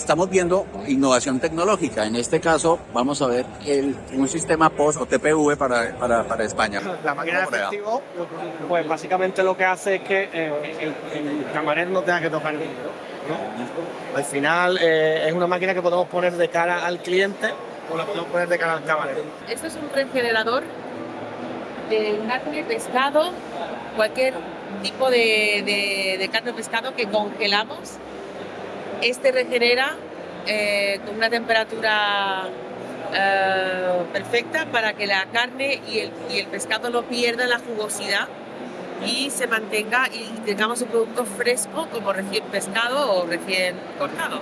estamos viendo innovación tecnológica. En este caso, vamos a ver el, un sistema POS o TPV para, para, para España. La máquina de efectivo, pues básicamente lo que hace es que eh, el, el, camarero no tenga que tocar el dinero. ¿no? Al final eh, es una máquina que podemos poner de cara al cliente o la podemos poner de cara al camarero. Esto es un refrigerador de carne, pescado, cualquier tipo de, de, de carne o pescado que congelamos. Este regenera eh, con una temperatura eh, perfecta para que la carne y el, y el pescado no pierdan la jugosidad y se mantenga y tengamos un producto fresco como recién pescado o recién cortado.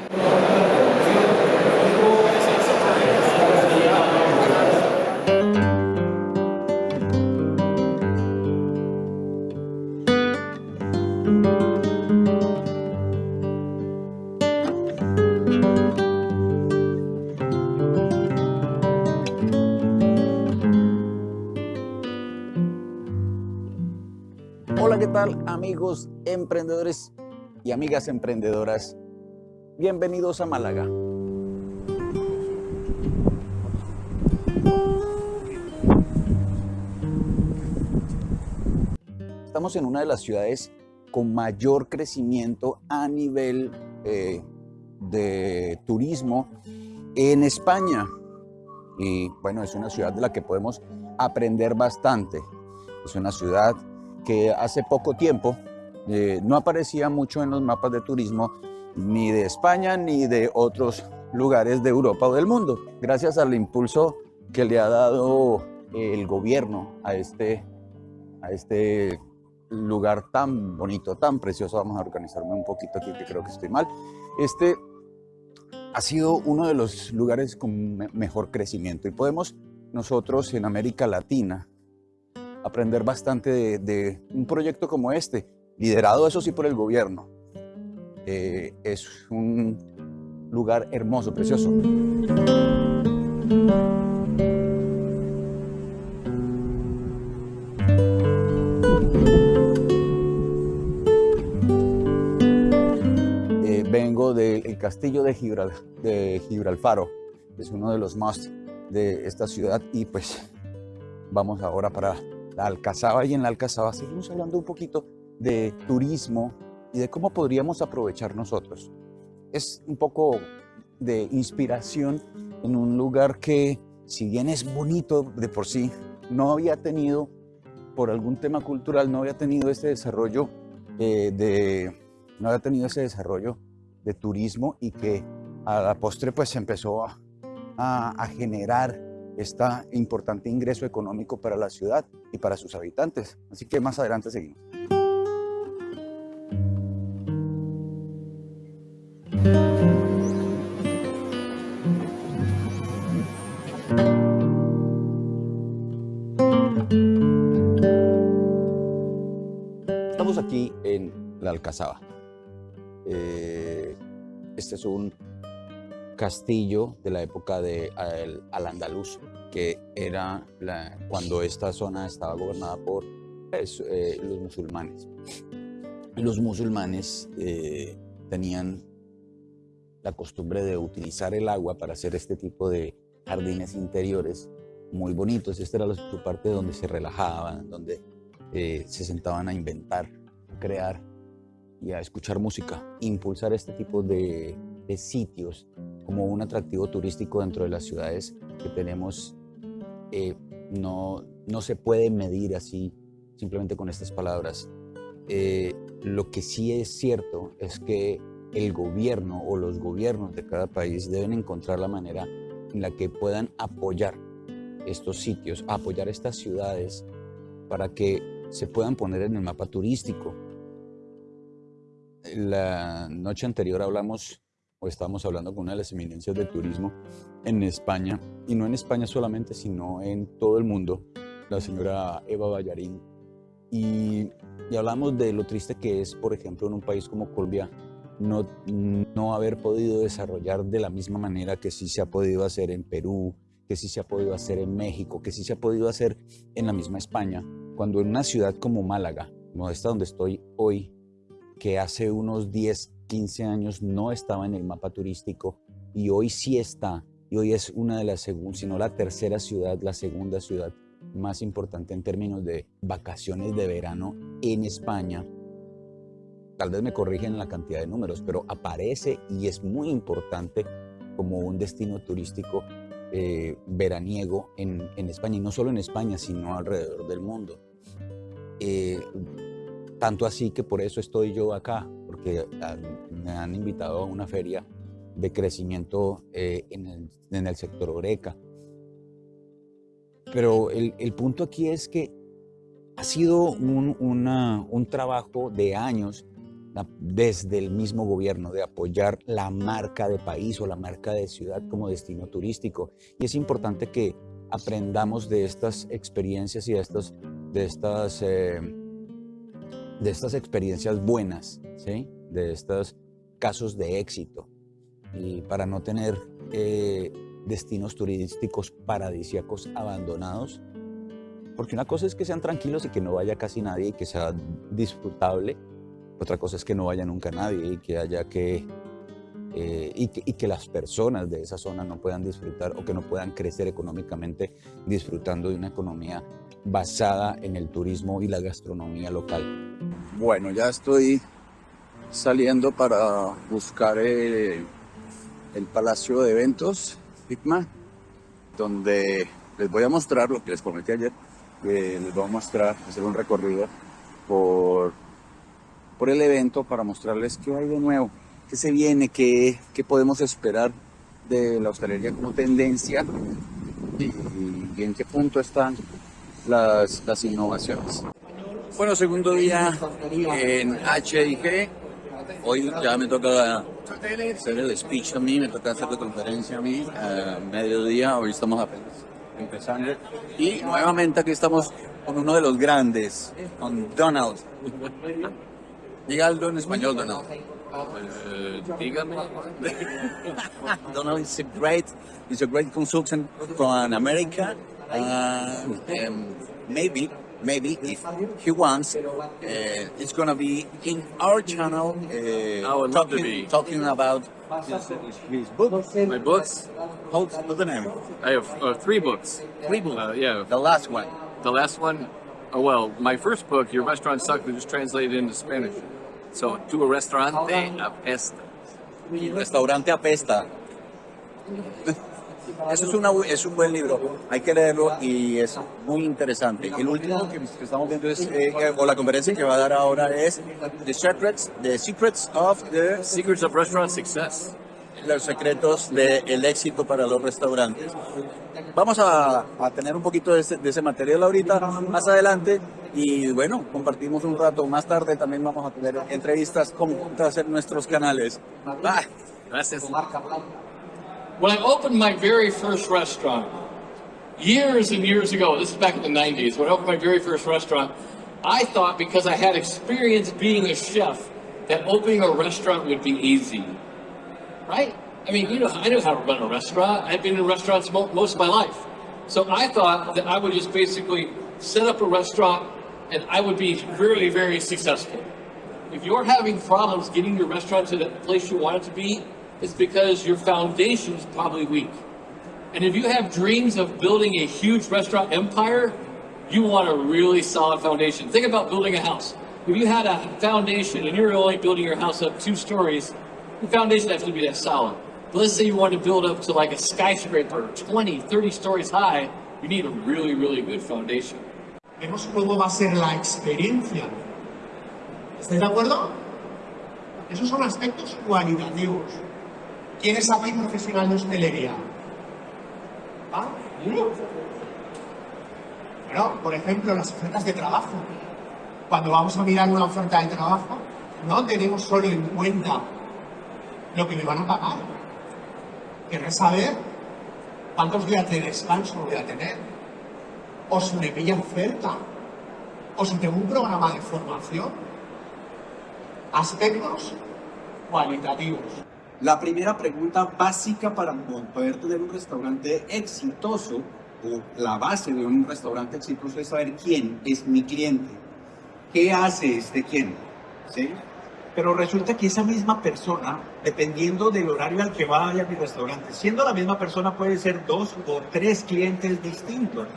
Amigos emprendedores y amigas emprendedoras? Bienvenidos a Málaga. Estamos en una de las ciudades con mayor crecimiento a nivel eh, de turismo en España. Y bueno, es una ciudad de la que podemos aprender bastante. Es una ciudad que hace poco tiempo eh, no aparecía mucho en los mapas de turismo ni de España ni de otros lugares de Europa o del mundo, gracias al impulso que le ha dado el gobierno a este, a este lugar tan bonito, tan precioso. Vamos a organizarme un poquito aquí que creo que estoy mal. Este ha sido uno de los lugares con mejor crecimiento y podemos nosotros en América Latina aprender bastante de, un proyecto como este, liderado eso sí por el gobierno. Eh, es un lugar hermoso, precioso. Eh, vengo del castillo de, Gibral, Gibralfaro, es uno de los más de esta ciudad y pues vamos ahora para la Alcazaba y en la Alcazaba seguimos hablando un poquito de turismo y de cómo podríamos aprovechar nosotros. Es un poco de inspiración en un lugar que, si bien es bonito de por sí, no había tenido, por algún tema cultural, no había tenido ese desarrollo eh, de, no había tenido ese desarrollo de turismo y que a la postre pues empezó a, a, a generar este importante ingreso económico para la ciudad y para sus habitantes. Así que más adelante seguimos. Alcazaba. Eh, este es un castillo de la época de al, al andaluz, que era la, cuando esta zona estaba gobernada por eh, los musulmanes. Los musulmanes eh, tenían la costumbre de utilizar el agua para hacer este tipo de jardines interiores muy bonitos. Esta era la, su parte donde se relajaban, donde eh, se sentaban a inventar, a crear y a escuchar música, impulsar este tipo de, de sitios como un atractivo turístico dentro de las ciudades que tenemos eh, no, no se puede medir así simplemente con estas palabras. Eh, lo que sí es cierto es que el gobierno o los gobiernos de cada país deben encontrar la manera en la que puedan apoyar estos sitios, apoyar estas ciudades para que se puedan poner en el mapa turístico. La noche anterior hablamos o estábamos hablando con una de las eminencias del turismo en España, y no en España solamente, sino en todo el mundo, la señora Eva Ballarín. Y, y hablamos de lo triste que es, por ejemplo, en un país como Colombia, no, no haber podido desarrollar de la misma manera que sí se ha podido hacer en Perú, que sí se ha podido hacer en México, que sí se ha podido hacer en la misma España, cuando en una ciudad como Málaga, no esta donde estoy hoy, que hace unos 10 15 años no estaba en el mapa turístico y hoy sí está. Y hoy es una de las, si no la tercera ciudad, la segunda ciudad más importante en términos de vacaciones de verano en España. Tal vez me corrigen en la cantidad de números, pero aparece y es muy importante como un destino turístico eh, veraniego en, España, y no solo en España, sino alrededor del mundo. Eh, tanto así que por eso estoy yo acá, porque me han invitado a una feria de crecimiento eh, en, el, sector Oreca. Pero el, punto aquí es que ha sido un, un trabajo de años desde el mismo gobierno de apoyar la marca de país o la marca de ciudad como destino turístico. Y es importante que aprendamos de estas experiencias y de estas, de estas, eh, de estas experiencias buenas, ¿sí? de estos casos de éxito. Y para no tener eh, destinos turísticos paradisíacos abandonados, porque una cosa es que sean tranquilos y que no vaya casi nadie y que sea disfrutable, otra cosa es que no vaya nunca nadie y que haya que, eh, y que, las personas de esa zona no puedan disfrutar o que no puedan crecer económicamente disfrutando de una economía basada en el turismo y la gastronomía local. Bueno, ya estoy saliendo para buscar el, el Palacio de Eventos, FICMA, donde les voy a mostrar lo que les prometí ayer, les voy a mostrar, hacer un recorrido por por el evento para mostrarles qué hay de nuevo, qué se viene, qué, qué podemos esperar de la hostelería como tendencia y, en qué punto están las, las innovaciones. Bueno, segundo día en HIG. Hoy ya me toca hacer el speech a mí, me toca hacer la conferencia a mí, a mediodía, hoy estamos apenas empezando. Y nuevamente aquí estamos con uno de los grandes, con Donald. Diga algo en español, Donald. Uh, dígame. Donald is a great, is a great consultant from America. Uh, um, maybe, maybe if he wants, uh, it's gonna be in our channel. Uh, I would love to be talking about his, his books. My books. What's the name? I have uh, three books. Three books. Uh, yeah. The last one. The last one. Oh, well, my first book, Your Restaurant Sucked, was just translated into Spanish. So, to a restaurante apesta. Restaurante apesta. Eso es, una, es un buen libro, hay que leerlo y es muy interesante. El último que, estamos viendo es, eh, o la conferencia que va a dar ahora es The Secrets, the secrets of the Secrets of Restaurant Success. Los secretos del éxito para los restaurantes. Vamos a, a tener un poquito de ese, de ese material ahorita, más adelante, y bueno, compartimos un rato. Más tarde también vamos a tener entrevistas conjuntas en nuestros canales. Ah, gracias. When I opened my very first restaurant, years and years ago, this is back in the 90s, when I opened my very first restaurant, I thought because I had experience being a chef, that opening a restaurant would be easy. Right? I mean, you know, I know how to run a restaurant. I've been in restaurants most of my life. So I thought that I would just basically set up a restaurant and I would be very, very successful. If you're having problems getting your restaurant to the place you want it to be, it's because your foundation is probably weak. And if you have dreams of building a huge restaurant empire, you want a really solid foundation. Think about building a house. If you had a foundation and you're only building your house up two stories, the foundation has to be that solid. But let's say you want to build up to like a skyscraper, 20, 30 stories high, you need a really, really good foundation. Vemos cómo va a ser la experiencia. ¿Estáis de acuerdo? Esos son aspectos cualitativos. ¿Quién es aquí profesional de hostelería? ¿Ah? Bueno, por ejemplo, las ofertas de trabajo. Cuando vamos a mirar una oferta de trabajo, no tenemos solo en cuenta lo que me van a pagar. Querré saber cuántos días de descanso voy a tener o si me pilla oferta, o si tengo un programa de formación. Aspectos cualitativos. La primera pregunta básica para poder tener un restaurante exitoso, o la base de un restaurante exitoso es saber quién es mi cliente. ¿Qué hace este cliente? ¿Sí? Pero resulta que esa misma persona, dependiendo del horario al que vaya a mi restaurante, siendo la misma persona puede ser dos o tres clientes distintos.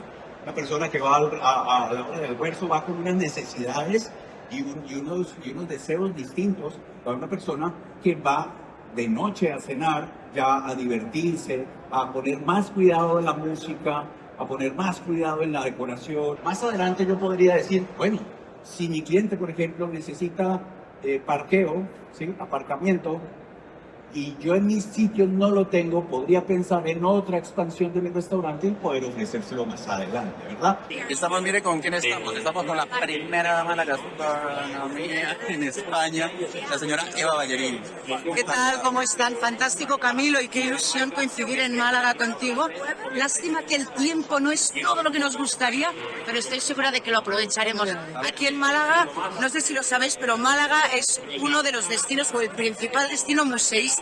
Una persona que va a, a la hora del almuerzo va con unas necesidades y, un- y unos, y unos deseos distintos a una persona que va de noche a cenar, ya a divertirse, a poner más cuidado en la música, a poner más cuidado en la decoración. Más adelante yo podría decir, bueno, si mi cliente, por ejemplo, necesita eh, parqueo, ¿sí? aparcamiento, y yo en mis sitios no lo tengo, podría pensar en otra expansión de mi restaurante y poder ofrecérselo más adelante, ¿verdad? Estamos, mire, ¿con quién estamos? Estamos con la primera dama de la gastronomía en España, la señora Eva Ballerín. ¿Qué tal? ¿Cómo están? Fantástico, Camilo, y qué ilusión coincidir en Málaga contigo. Lástima que el tiempo no es todo lo que nos gustaría, pero estoy segura de que lo aprovecharemos. Aquí en Málaga, no sé si lo sabéis, pero Málaga es uno de los destinos o el principal destino museístico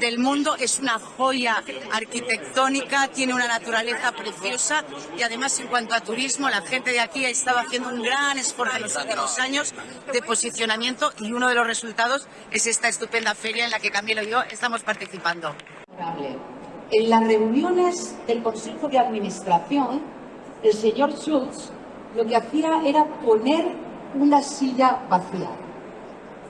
del mundo. Es una joya arquitectónica, tiene una naturaleza preciosa y además en cuanto a turismo, la gente de aquí ha estado haciendo un gran esfuerzo en los últimos años de posicionamiento y uno de los resultados es esta estupenda feria en la que Camilo y yo estamos participando. En las reuniones del Consejo de Administración, el señor Schultz lo que hacía era poner una silla vacía.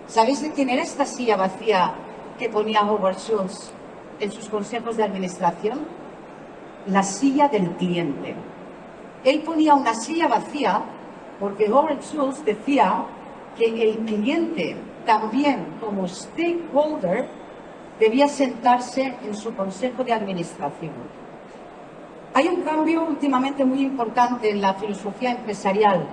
¿Sabéis de quién era esta silla vacía que ponía Howard Schultz en sus consejos de administración? La silla del cliente. Él ponía una silla vacía porque Howard Schultz decía que el cliente también como stakeholder debía sentarse en su consejo de administración. Hay un cambio últimamente muy importante en la filosofía empresarial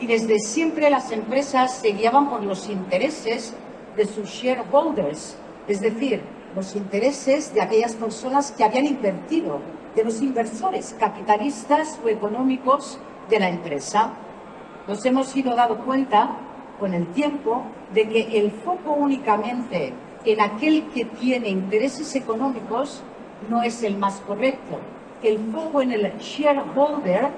y desde siempre las empresas se guiaban por los intereses de sus shareholders, es decir, los intereses de aquellas personas que habían invertido, de los inversores capitalistas o económicos de la empresa. Nos hemos ido dando cuenta con el tiempo de que el foco únicamente en aquel que tiene intereses económicos no es el más correcto. El foco en el shareholder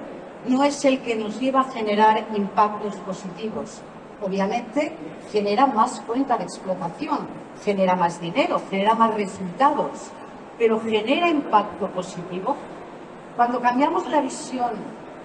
no es el que nos lleva a generar impactos positivos. Obviamente genera más cuenta de explotación, genera más dinero, genera más resultados, pero genera impacto positivo. Cuando cambiamos la visión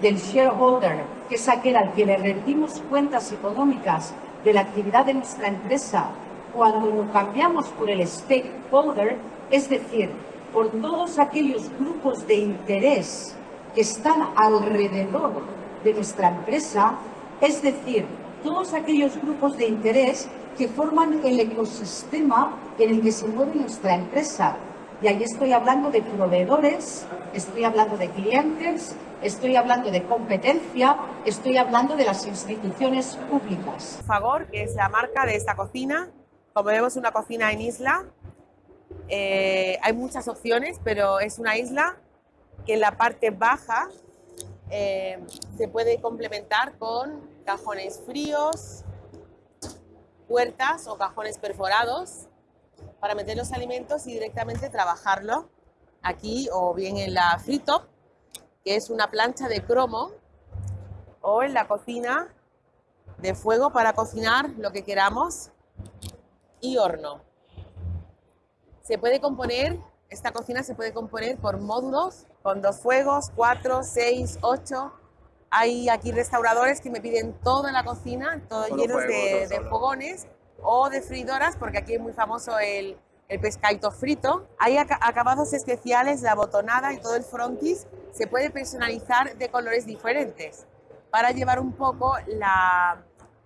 del shareholder, que es aquel al que le rendimos cuentas económicas de la actividad de nuestra empresa, cuando lo cambiamos por el stakeholder, es decir, por todos aquellos grupos de interés que están alrededor de nuestra empresa, es decir, todos aquellos grupos de interés que forman el ecosistema en el que se mueve nuestra empresa. Y ahí estoy hablando de proveedores, estoy hablando de clientes, estoy hablando de competencia, estoy hablando de las instituciones públicas. Favor, que es la marca de esta cocina. Como vemos, una cocina en isla. Eh, hay muchas opciones, pero es una isla que en la parte baja eh, se puede complementar con cajones fríos, puertas o cajones perforados para meter los alimentos y directamente trabajarlo aquí o bien en la free top, que es una plancha de cromo, o en la cocina de fuego para cocinar lo que queramos y horno. Se puede componer, esta cocina se puede componer por módulos con dos fuegos, cuatro, seis, ocho. Hay aquí restauradores que me piden toda la cocina, todo Solo llenos fuego, de, todo fogones o de fridoras, porque aquí es muy famoso el, el pescadito frito. Hay aca- acabados especiales, la botonada y todo el frontis se puede personalizar de colores diferentes para llevar un poco la,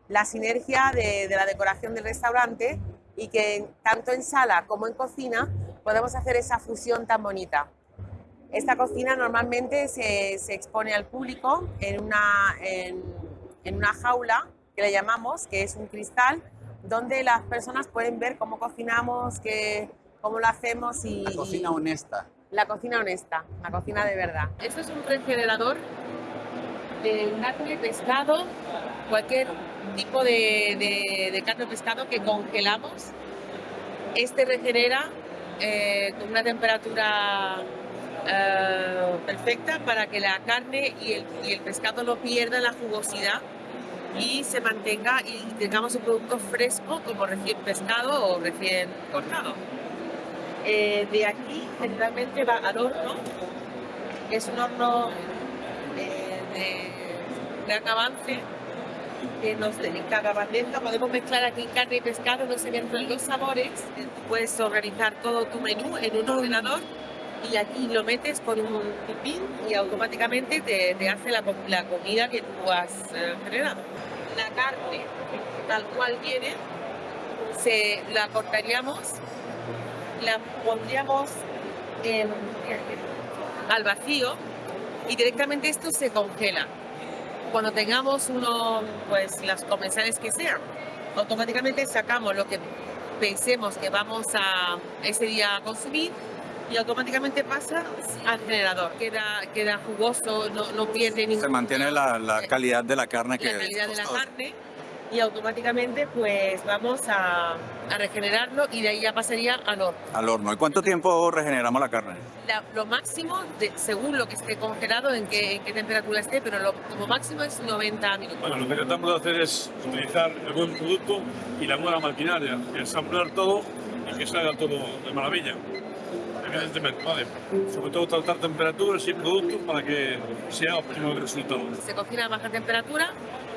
la sinergia de, de la decoración del restaurante y que tanto en sala como en cocina podemos hacer esa fusión tan bonita. Esta cocina normalmente se, se expone al público en una, en, en una jaula que le llamamos, que es un cristal, donde las personas pueden ver cómo cocinamos, que, cómo lo hacemos y... La cocina y- honesta. la cocina honesta, la cocina de verdad. Esto es un refrigerador de carne, pescado, cualquier tipo de, de- de carne o pescado que congelamos. Este regenera eh, con una temperatura eh, perfecta para que la carne y el, y el pescado no pierdan la jugosidad y se mantenga y tengamos un producto fresco como recién pescado o recién cortado. Eh, de aquí generalmente va al horno, es un horno eh, de gran avance que nos dedica bandeja. Podemos mezclar aquí carne y pescado, no se los sabores. Puedes organizar todo tu menú en un ordenador y aquí lo metes con un pipín y automáticamente te, te hace la, la, comida que tú has eh, generado. La carne tal cual viene, se la cortaríamos, la pondríamos en, al vacío y directamente esto se congela. Cuando tengamos uno, pues las comensales que sean, automáticamente sacamos lo que pensemos que vamos a ese día a consumir y automáticamente pasa al generador. Queda, queda jugoso, no, no pierde ningún... Se mantiene la, la, calidad de la carne que La calidad de la carne y automáticamente pues vamos a, a, regenerarlo y de ahí ya pasaría al horno. Al horno. ¿Y cuánto tiempo regeneramos la carne? La, lo máximo, de, según lo que esté congelado, en qué, en qué temperatura esté, pero lo, como máximo es 90 minutos. Bueno, lo que tratamos de hacer es utilizar el buen producto y la buena maquinaria, ensamblar todo y que salga todo de maravilla evidentemente, vale. Sobre todo tratar temperaturas y productos para que sea óptimo el resultado. Se cocina a baja temperatura,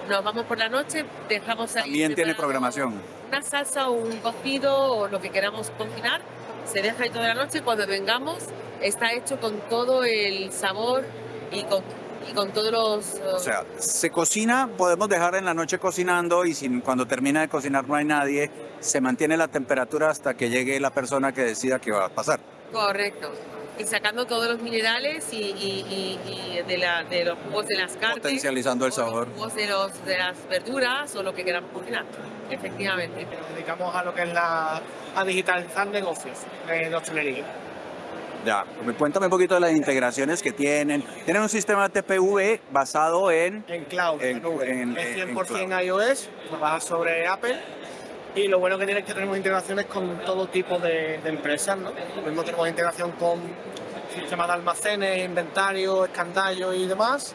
nos vamos por la noche, dejamos ahí... También tiene programación. Una salsa o un cocido o lo que queramos cocinar, se deja ahí toda la noche, cuando vengamos está hecho con todo el sabor y con y con todos los... Uh... O sea, se cocina, podemos dejar en la noche cocinando y sin, cuando termina de cocinar no hay nadie, se mantiene la temperatura hasta que llegue la persona que decida qué va a pasar. Correcto. Y sacando todos los minerales y, y, y, y de, la, de, los jugos de las carnes. Potencializando el sabor. Los jugos de, los, de las verduras o lo que queramos cocinar. Efectivamente. Nos dedicamos a lo que es la, a digitalizar negocios de hostelería. Ya, cuéntame un poquito de las integraciones que tienen. Tienen un sistema TPV basado en... En cloud, en, en, es 100% en iOS, trabaja sobre Apple. Y lo bueno que tiene es que tenemos integraciones con todo tipo de, de empresas, ¿no? Lo mismo tenemos integración con sistemas de almacenes, inventario, escandallo y demás,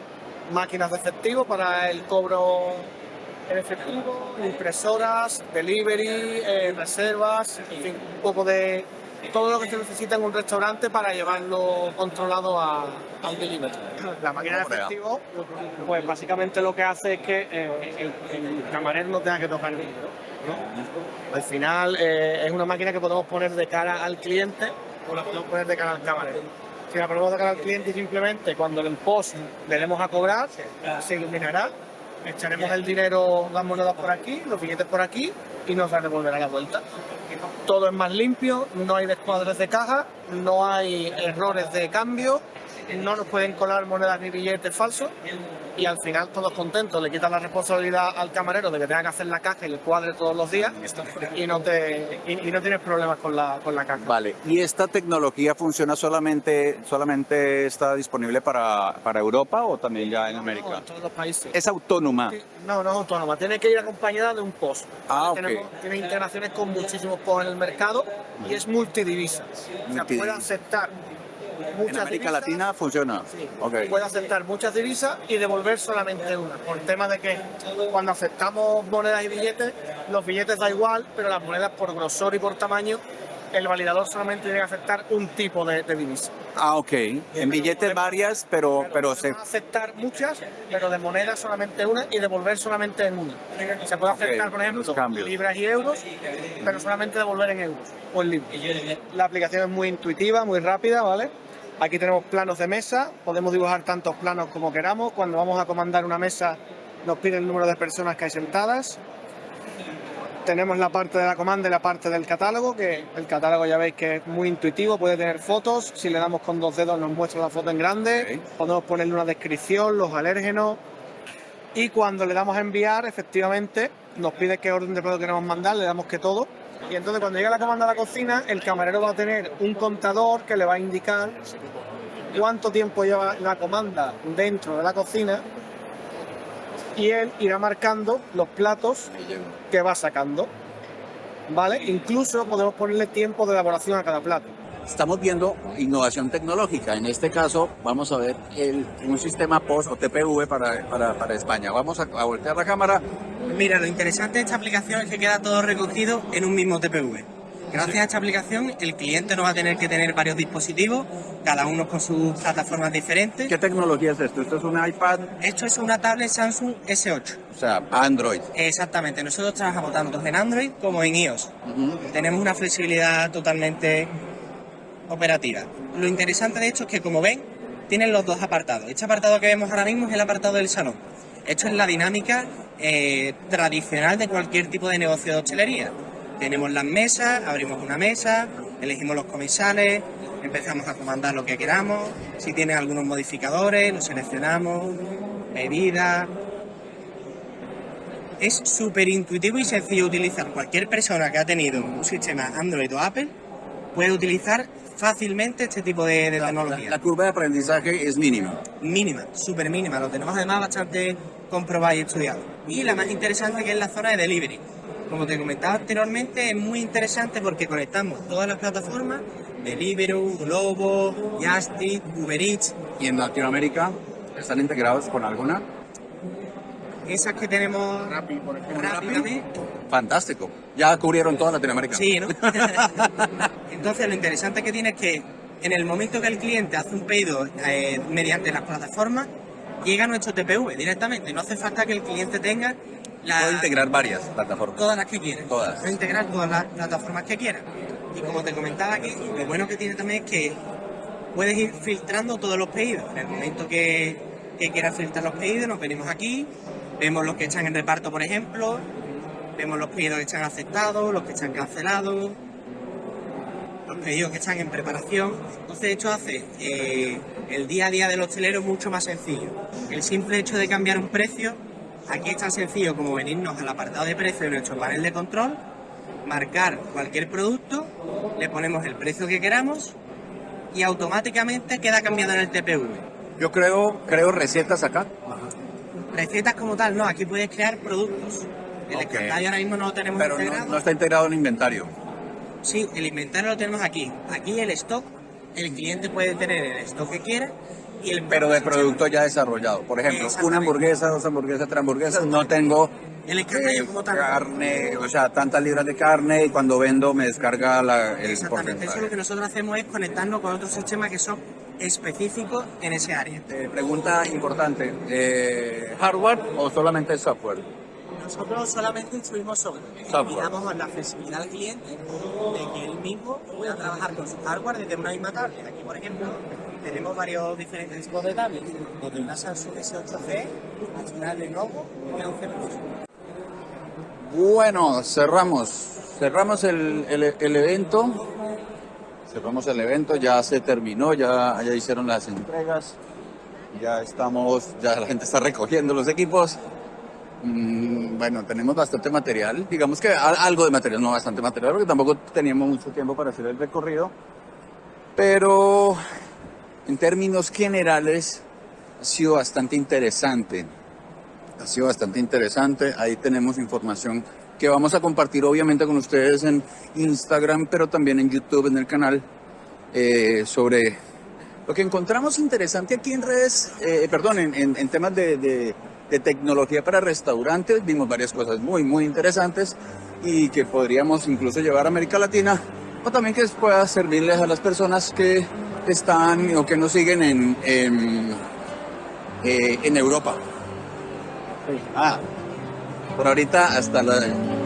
máquinas de efectivo para el cobro en efectivo, impresoras, delivery, eh, reservas, en fin, un poco de todo lo que se necesita en un restaurante para llevarlo controlado a, al delivery. La máquina de efectivo, pues básicamente lo que hace es que eh, el, el, camarero no tenga que tocar el dinero. Al final eh, es una máquina que podemos poner de cara al cliente o la podemos poner de cara al camarero. Si la ponemos de cara al cliente simplemente cuando en post le demos a cobrar, se iluminará, echaremos el dinero, las monedas por aquí, los billetes por aquí y nos devolverá la vuelta. Todo es más limpio, no hay descuadres de caja, no hay errores de cambio, no nos pueden colar monedas ni billetes falsos y al final todos contentos, le quitan la responsabilidad al camarero de que tenga que hacer la caja y el cuadre todos los días y no, te, y, y no tienes problemas con la, con la caja. Vale, ¿y esta tecnología funciona solamente, solamente está disponible para, para Europa o también ya en América? No, en todos los países. ¿Es autónoma? No, no es autónoma, tiene que ir acompañada de un post. Ah. Tenemos, tiene integraciones con muchísimos posts en el mercado y es multidivisa. O sea, puede aceptar en América divisas, Latina funciona. Sí, okay. puede aceptar muchas divisas y devolver solamente una. Por el tema de que cuando aceptamos monedas y billetes, los billetes da igual, pero las monedas por grosor y por tamaño, el validador solamente tiene que aceptar un tipo de, de divisa. Ah, ok. En billetes varias, pero, pero, pero se... aceptar muchas, pero de monedas solamente una y devolver solamente en una. Se puede aceptar, por ejemplo, libras y euros, pero solamente devolver en euros o en libras. La aplicación es muy intuitiva, muy rápida, ¿vale? Aquí tenemos planos de mesa, podemos dibujar tantos planos como queramos. Cuando vamos a comandar una mesa nos pide el número de personas que hay sentadas. Tenemos la parte de la comanda y la parte del catálogo, que el catálogo ya veis que es muy intuitivo, puede tener fotos. Si le damos con dos dedos nos muestra la foto en grande. Okay. Podemos ponerle una descripción, los alérgenos. Y cuando le damos a enviar, efectivamente, nos pide qué orden de producto queremos mandar, le damos que todo. Y entonces cuando llega la comanda a la cocina, el camarero va a tener un contador que le va a indicar cuánto tiempo lleva la comanda dentro de la cocina y él irá marcando los platos que va sacando. ¿Vale? Incluso podemos ponerle tiempo de elaboración a cada plato. estamos viendo innovación tecnológica. En este caso, vamos a ver el, un sistema POS o TPV para, para, para España. Vamos a, a voltear la cámara. Mira, lo interesante de esta aplicación es que queda todo recogido en un mismo TPV. Gracias a esta aplicación, el cliente no va a tener que tener varios dispositivos, cada uno con sus plataformas diferentes. ¿Qué tecnología es esto? ¿Esto es un iPad? Esto es una tablet Samsung S8. O sea, Android. Exactamente, nosotros trabajamos tanto en Android como en iOS. Tenemos una flexibilidad totalmente operativa. Lo interesante de esto es que, como ven, tienen los dos apartados. Este apartado que vemos ahora mismo es el apartado del salón. Esto es la dinámica eh, tradicional de cualquier tipo de negocio de hostelería. Tenemos las mesas, abrimos una mesa, elegimos los comensales, empezamos a comandar lo que queramos, si tiene algunos modificadores, los seleccionamos, bebidas. Es súper intuitivo y sencillo utilizar. Cualquier persona que ha tenido un sistema Android o Apple puede utilizar fácilmente este tipo de, de tecnología. La curva de aprendizaje es mínima. Mínima, súper mínima. Lo tenemos además bastante comprobado y estudiado. Y la más interesante que es la zona de delivery. Como te comentaba anteriormente, es muy interesante porque conectamos todas las plataformas, Deliveroo, Globo, Justit, Uber Eats. ¿Y en Latinoamérica están integrados con alguna? Esas que tenemos rápidamente. Fantástico. Ya cubrieron toda Latinoamérica. Sí, ¿no? Entonces lo interesante que tiene es que en el momento que el cliente hace un pedido eh, mediante las plataformas, llega a nuestro TPV directamente. No hace falta que el cliente tenga la, Puedo integrar varias plataformas. todas las que quiera. Todas. Puede integrar todas las plataformas que quiera. Y como te comentaba aquí, lo bueno que tiene también es que puedes ir filtrando todos los pedidos. En el momento que, que quieras filtrar los pedidos, nos venimos aquí, vemos los que están en reparto, por ejemplo, vemos los pedidos que están aceptados, los que están cancelados, los pedidos que están en preparación. Entonces esto hace eh, el día a día del hostelero mucho más sencillo. El simple hecho de cambiar un precio, aquí es tan sencillo como venirnos al apartado de precio de nuestro panel de control, marcar cualquier producto, le ponemos el precio que queramos y automáticamente queda cambiado en el TPV. Yo creo, creo recetas acá. Recetas como tal, no, aquí puedes crear productos. El Ok. escandallo ahora mismo no lo tenemos Pero no, no está integrado en inventario. Sí, el inventario lo tenemos aquí. Aquí el stock, el cliente puede tener el stock que quiera y el Pero de producto ya desarrollado. Por ejemplo, una hamburguesa, dos hamburguesas, tres hamburguesas. No tengo el escandallo como tal. carne, o sea, tantas libras de carne y cuando vendo me descarga la, el Exactamente, eso lo que nosotros hacemos es conectarnos con otros sistemas que son específicos en ese área. Pregunta importante, eh, ¿hardware o solamente software? Nosotros solamente instruimos. Y damos la flexibilidad al cliente de que él mismo pueda trabajar con su hardware desde una misma tablet. Aquí, por ejemplo, tenemos varios diferentes tipos de tablets, desde una Samsung S8C hasta una Lenovo G11 Plus. Bueno, cerramos, cerramos el, el- el evento, cerramos el evento, ya se terminó, ya, ya hicieron las entregas, ya estamos, ya la gente está recogiendo los equipos. Mm, bueno, tenemos bastante material, digamos que al- algo de material, no bastante material, porque tampoco teníamos mucho tiempo para hacer el recorrido, pero en términos generales ha sido bastante interesante. Ha sido bastante interesante. Ahí tenemos información que vamos a compartir obviamente con ustedes en Instagram, pero también en YouTube, en el canal, eh, sobre lo que encontramos interesante aquí en redes, eh, perdón, en, temas de- de tecnología para restaurantes. Vimos varias cosas muy, muy interesantes y que podríamos incluso llevar a América Latina o también que pueda servirles a las personas que están o que nos siguen en, en, eh, en Europa. Ah, por ahorita hasta la...